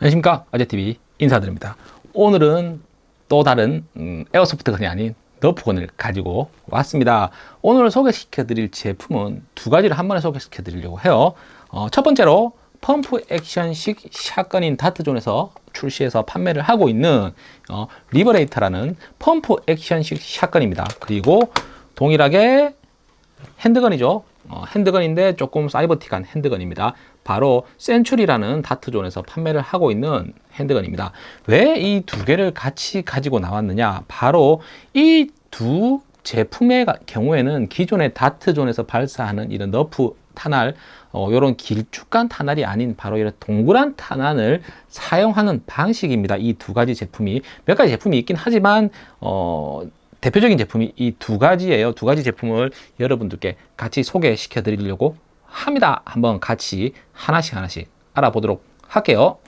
안녕하십니까? 아재TV 인사드립니다. 오늘은 또 다른 음, airsoft gun이 아닌 Nerf gun을 가지고 왔습니다. 오늘 소개시켜 드릴 제품은 두 가지를 한 번에 소개시켜 드리려고 해요. 어, 첫 번째로 펌프 액션식 샷건인 다트존에서 출시해서 판매를 하고 있는 어, Liberator라는 pump action식 shotgun입니다. 그리고 동일하게 handgun이죠. 어, handgun인데 조금 사이버틱한 handgun입니다 바로 센츄리라는 다트존에서 판매를 하고 있는 핸드건입니다. 왜 이 두 개를 같이 가지고 나왔느냐? 바로 이두 제품의 경우에는 기존의 다트존에서 발사하는 이런 너프 탄알 어, 이런 길쭉한 탄알이 아닌 바로 이런 동그란 탄알을 사용하는 방식입니다. 이 두 가지 제품이. 몇 가지 제품이 있긴 하지만 어, 대표적인 제품이 이 두 가지예요. 두 가지 제품을 여러분들께 같이 소개시켜 드리려고 합니다. 한번 같이 하나씩 하나씩 알아보도록 할게요.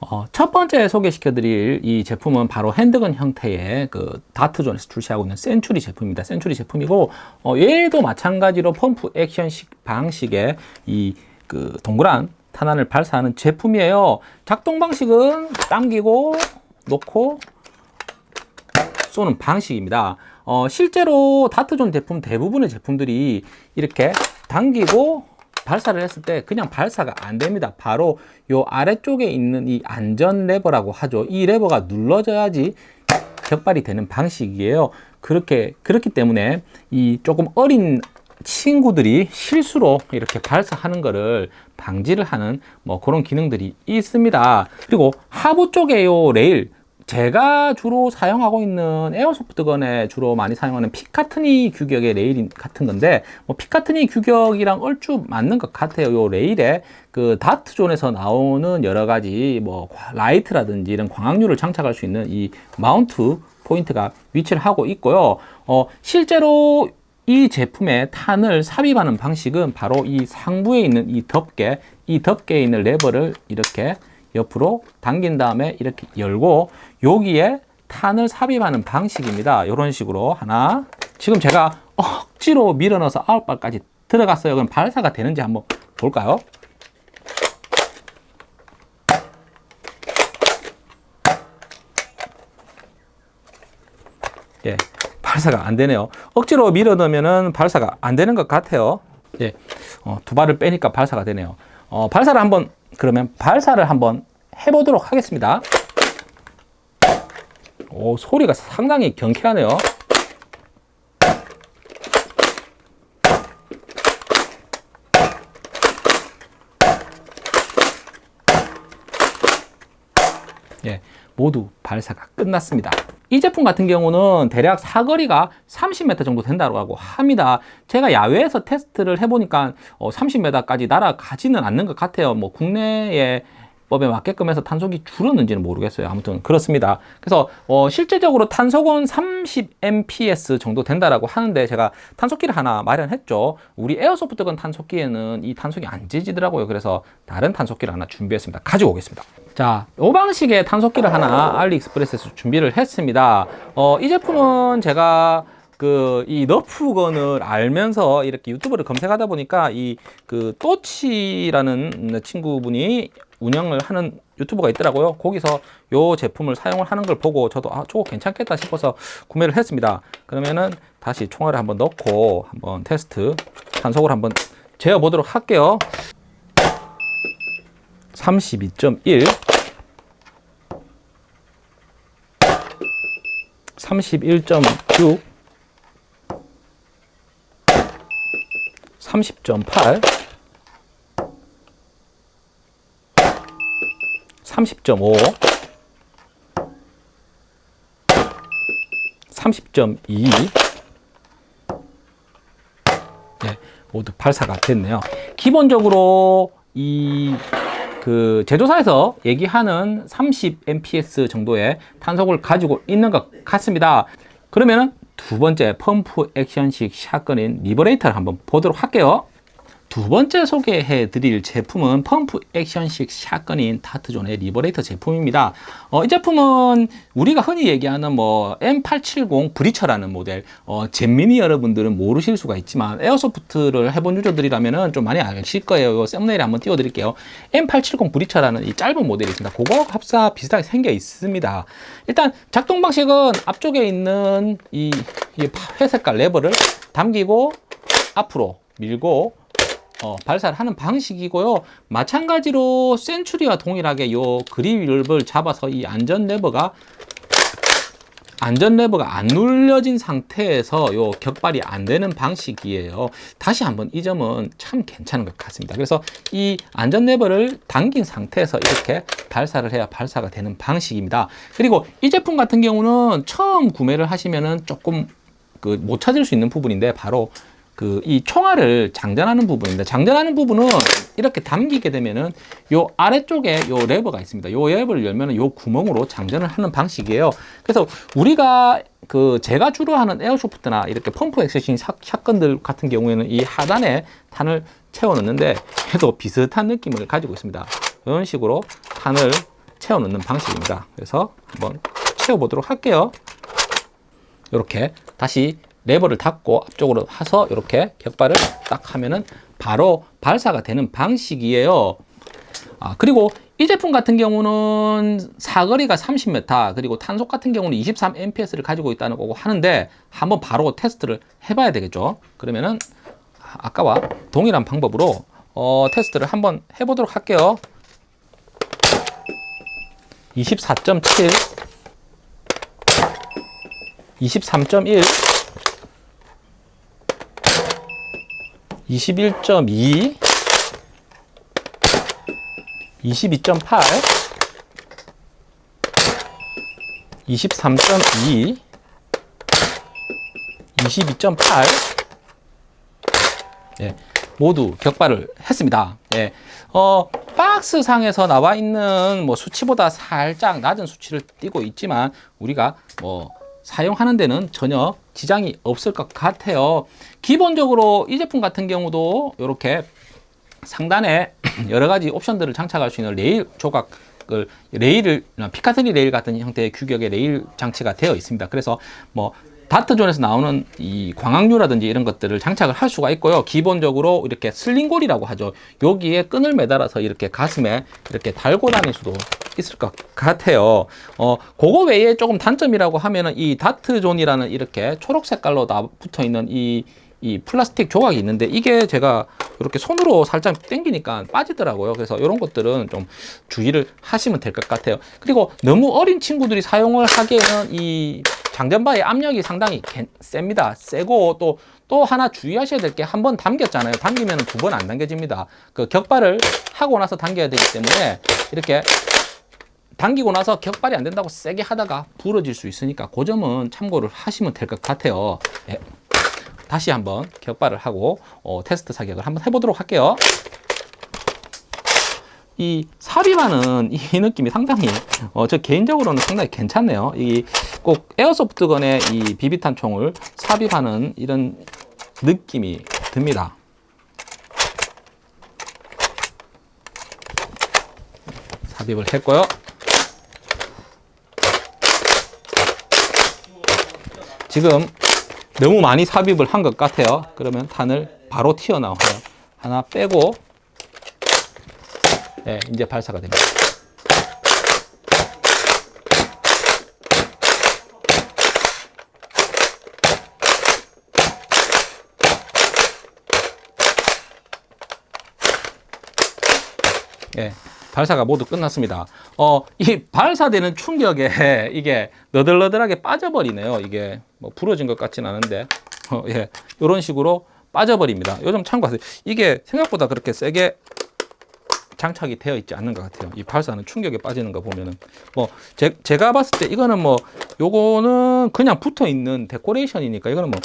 어, 첫 번째 소개시켜 드릴 이 제품은 바로 핸드건 형태의 그 다트존에서 출시하고 있는 센츄리 제품입니다. 센츄리 제품이고 어, 얘도 마찬가지로 펌프 액션식 방식의 이 그 동그란 탄환을 발사하는 제품이에요. 작동 방식은 당기고 놓고 쏘는 방식입니다. 어, 실제로 다트존 제품 대부분의 제품들이 이렇게 당기고 발사를 했을 때 그냥 발사가 안 됩니다. 바로 요 아래쪽에 있는 이 안전 레버라고 하죠. 이 레버가 눌러져야지 격발이 되는 방식이에요. 그렇게 그렇기 때문에 이 조금 어린 친구들이 실수로 이렇게 발사하는 것을 방지를 하는 뭐 그런 기능들이 있습니다. 그리고 하부 쪽에 요 레일 제가 주로 사용하고 있는 airsoft gun에 주로 많이 사용하는 Picatinny 규격의 레일 같은 건데 뭐 Picatinny 규격이랑 얼추 맞는 것 같아요. 요 레일에 그 Dart Zone에서 나오는 여러 가지 뭐 라이트라든지 이런 광학류를 장착할 수 있는 이 mount point가 위치를 하고 있고요. 어 실제로 이 제품의 탄을 삽입하는 방식은 바로 이 상부에 있는 이 덮개 이 덮개에 있는 레버를 이렇게 옆으로 당긴 다음에 이렇게 열고 여기에 탄을 삽입하는 방식입니다. 이런 식으로 하나 지금 제가 억지로 밀어넣어서 아홉 발까지 들어갔어요. 그럼 발사가 되는지 한번 볼까요? 예, 발사가 안 되네요. 억지로 밀어넣으면 발사가 안 되는 것 같아요. 예, 어, 두 발을 빼니까 발사가 되네요. 어, 발사를 한번 그러면 발사를 한번 해보도록 하겠습니다. 오, 소리가 상당히 경쾌하네요. 예, 모두 발사가 끝났습니다. 이 제품 같은 경우는 대략 사거리가 30m 정도 된다고 합니다. 제가 야외에서 테스트를 해보니까 30m까지 어, 날아가지는 않는 것 같아요. 뭐 국내에 법에 맞게끔 해서 탄속이 줄었는지는 모르겠어요. 아무튼 그렇습니다. 그래서 어, 실제적으로 탄속은 30mps 정도 된다라고 하는데 제가 탄속기를 하나 마련했죠. 우리 에어소프트건 탄속기에는 이 탄속이 안 재지더라고요. 그래서 다른 탄속기를 하나 준비했습니다. 가지고 오겠습니다. 자, 이 방식의 탄속기를 하나 알리익스프레스에서 준비를 했습니다. 어, 이 제품은 제가 그이 너프건을 알면서 이렇게 유튜브를 검색하다 보니까 이 그 또치라는 친구분이 운영을 하는 유튜브가 있더라고요. 거기서 요 제품을 사용을 하는 걸 보고 저도 아 저거 괜찮겠다 싶어서 구매를 했습니다. 그러면은 다시 총알을 한번 넣고 한번 테스트 단속을 한번 재어 보도록 할게요. 32.1 31.6 30.8 30.5 30.2 네, 모두 발사가 됐네요. 기본적으로 이 그 제조사에서 얘기하는 30 mps 정도의 탄속을 가지고 있는 것 같습니다. 그러면은 두 번째 pump action식 shotgun인 Liberator를 한번 보도록 할게요 두 번째 소개해 드릴 제품은 펌프 액션식 샷건인 다트존의 리버레이터 제품입니다. 어, 이 제품은 우리가 흔히 얘기하는 뭐 M870 Breacher라는 모델, 어, 잼민이 여러분들은 모르실 수가 있지만 airsoft를 해본 유저들이라면 좀 많이 아실 거예요. 이 thumbnail에 한번 띄워 드릴게요. M870 Breacher라는 이 짧은 모델이 있습니다. 그거 흡사 비슷하게 생겨 있습니다. 일단 작동 방식은 앞쪽에 있는 이, 이 회색깔 레버를 당기고 앞으로 밀고 어, 발사를 하는 방식이고요. 마찬가지로 센츄리와 동일하게 요 그립을 잡아서 이 안전 레버가 안전 레버가 안 눌려진 상태에서 요 격발이 안 되는 방식이에요. 다시 한번 이 점은 참 괜찮은 것 같습니다. 그래서 이 안전 레버를 당긴 상태에서 이렇게 발사를 해야 발사가 되는 방식입니다. 그리고 이 제품 같은 경우는 처음 구매를 하시면은 조금 그 못 찾을 수 있는 부분인데 바로 그 이 총알을 장전하는 부분입니다. 장전하는 부분은 이렇게 담기게 되면은 요 아래쪽에 요 레버가 있습니다. 요 레버를 열면은 요 구멍으로 장전을 하는 방식이에요. 그래서 우리가 그 제가 주로 하는 에어소프트나 이렇게 펌프 액세싱 샷건들 같은 경우에는 이 하단에 탄을 채워 넣는데 해도 비슷한 느낌을 가지고 있습니다. 이런 식으로 탄을 채워 넣는 방식입니다. 그래서 한번 채워 보도록 할게요. 이렇게 다시 레버를 닫고 앞쪽으로 와서 이렇게 격발을 딱 하면은 바로 발사가 되는 방식이에요. 아, 그리고 이 제품 같은 경우는 사거리가 30m 그리고 탄속 같은 경우는 23mps를 가지고 있다는 거고 하는데 한번 바로 테스트를 해봐야 되겠죠. 그러면은 아까와 동일한 방법으로 어, 테스트를 한번 해보도록 할게요. 24.7 23.1 21.2 22.8 23.2 22.8 예, 모두 격발을 했습니다. 예, 어, 박스 상에서 나와 있는 뭐 수치보다 살짝 낮은 수치를 띄고 있지만 우리가 뭐 사용하는 데는 전혀 지장이 없을 것 같아요. 기본적으로 이 제품 같은 경우도 이렇게 상단에 여러 가지 옵션들을 장착할 수 있는 레일 조각을 레일을 Picatinny 레일 같은 형태의 규격의 레일 장치가 되어 있습니다. 그래서 뭐 다트존에서 나오는 이 광학류라든지 이런 것들을 장착을 할 수가 있고요. 기본적으로 이렇게 슬링골이라고 하죠. 여기에 끈을 매달아서 이렇게 가슴에 이렇게 달고 다닐 수도 있을 것 같아요. 어, 그거 외에 조금 단점이라고 하면은 이 다트존이라는 이렇게 초록 색깔로 다 붙어 있는 이, 이 플라스틱 조각이 있는데 이게 제가 이렇게 손으로 살짝 당기니까 빠지더라고요. 그래서 이런 것들은 좀 주의를 하시면 될 것 같아요. 그리고 너무 어린 친구들이 사용을 하기에는 이 장전바의 압력이 상당히 셉니다. 세고 또, 또 하나 주의하셔야 될 게 한 번 당겼잖아요. 당기면 두 번 안 당겨집니다. 그 격발을 하고 나서 당겨야 되기 때문에 이렇게 당기고 나서 격발이 안 된다고 세게 하다가 부러질 수 있으니까 그 점은 참고를 하시면 될 것 같아요. 예. 다시 한번 격발을 하고 어, 테스트 사격을 한번 해보도록 할게요. 이 삽입하는 이 느낌이 상당히 어, 저 개인적으로는 상당히 괜찮네요. 이 꼭 에어소프트건의 이 비비탄 총을 삽입하는 이런 느낌이 듭니다. 삽입을 했고요. 지금 너무 많이 삽입을 한 것 같아요. 그러면 탄을 바로 튀어나와요. 하나 빼고 네, 이제 발사가 됩니다. 예, 발사가 모두 끝났습니다. 어, 이 발사되는 충격에 이게 너덜너덜하게 빠져버리네요. 이게 뭐 부러진 것 같진 않은데, 어, 예, 이런 식으로 빠져버립니다. 요즘 참고하세요. 이게 생각보다 그렇게 세게 장착이 되어 있지 않는 것 같아요. 이 발사는 충격에 빠지는 거 보면은 뭐 제, 제가 봤을 때 이거는 뭐 요거는 그냥 붙어 있는 데코레이션이니까 이거는 뭐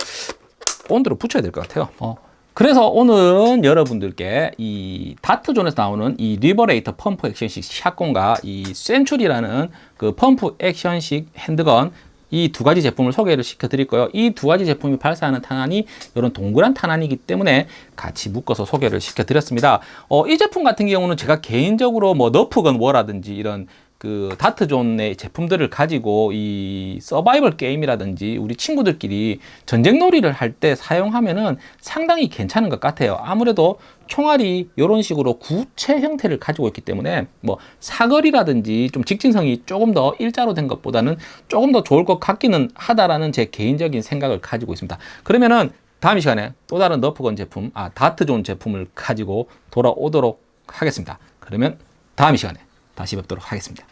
본드로 붙여야 될 것 같아요. 어. 그래서 오늘은 여러분들께 이 다트존에서 나오는 이 리버레이터 펌프 액션식 shotgun과 이 센츄리라는 그 펌프 액션식 handgun 이 두 가지 제품을 소개를 시켜 드릴 거예요. 이 두 가지 제품이 발사하는 탄환이 이런 동그란 탄환이기 때문에 같이 묶어서 소개를 시켜 드렸습니다. 어, 이 제품 같은 경우는 제가 개인적으로 뭐 너프건 워라든지 이런 그 다트존의 제품들을 가지고 이 서바이벌 게임이라든지 우리 친구들끼리 전쟁 놀이를 할 때 사용하면은 상당히 괜찮은 것 같아요. 아무래도 총알이 이런 식으로 구체 형태를 가지고 있기 때문에 뭐 사거리라든지 좀 직진성이 조금 더 일자로 된 것보다는 조금 더 좋을 것 같기는 하다라는 제 개인적인 생각을 가지고 있습니다. 그러면은 다음 이 시간에 또 다른 너프건 제품, 아 다트존 제품을 가지고 돌아오도록 하겠습니다. 그러면 다음 이 시간에 다시 뵙도록 하겠습니다.